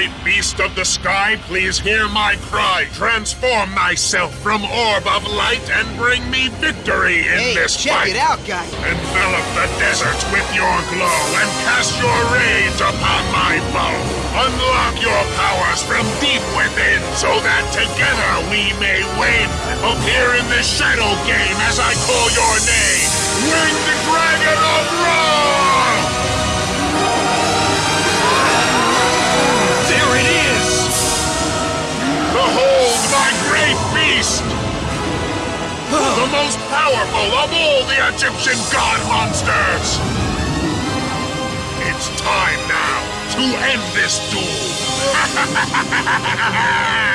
great beast of the sky, please hear my cry. Transform thyself from orb of light and bring me victory in Hey, this check fight. it out, guy. Envelop the deserts with your glow and cast your rage upon my foe. Unlock your powers from deep within so that together we may win. Appear in the shadow game as I call your name. Winged Dragon of most powerful of all the Egyptian god monsters! It's time now to end this duel!